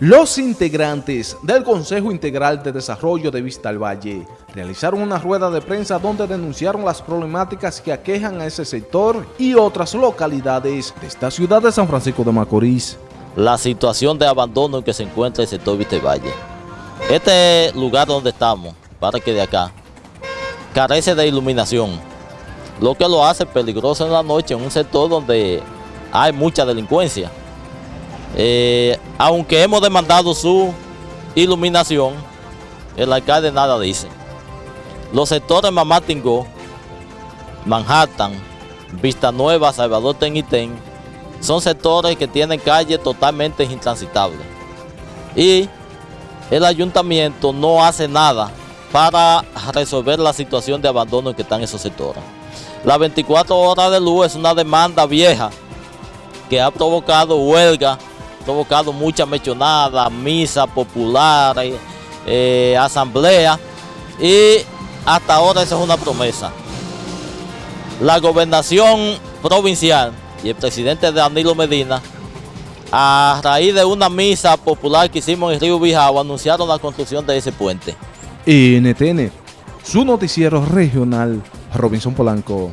Los integrantes del Consejo Integral de Desarrollo de Vista al Valle realizaron una rueda de prensa donde denunciaron las problemáticas que aquejan a ese sector y otras localidades de esta ciudad de San Francisco de Macorís. La situación de abandono en que se encuentra el sector Vista al Valle. Este lugar donde estamos, para que de acá, carece de iluminación, lo que lo hace peligroso en la noche en un sector donde hay mucha delincuencia. Eh, aunque hemos demandado su iluminación, el alcalde nada dice. Los sectores Mamá Tingó, Manhattan, Vista Nueva, Salvador Tenitén, son sectores que tienen calles totalmente intransitables. Y el ayuntamiento no hace nada para resolver la situación de abandono en que están esos sectores. Las 24 horas de luz es una demanda vieja que ha provocado huelga provocado muchas mechonadas, misas populares, eh, asambleas y hasta ahora esa es una promesa. La gobernación provincial y el presidente Danilo Medina, a raíz de una misa popular que hicimos en Río Bijao, anunciaron la construcción de ese puente. NTN, su noticiero regional, Robinson Polanco.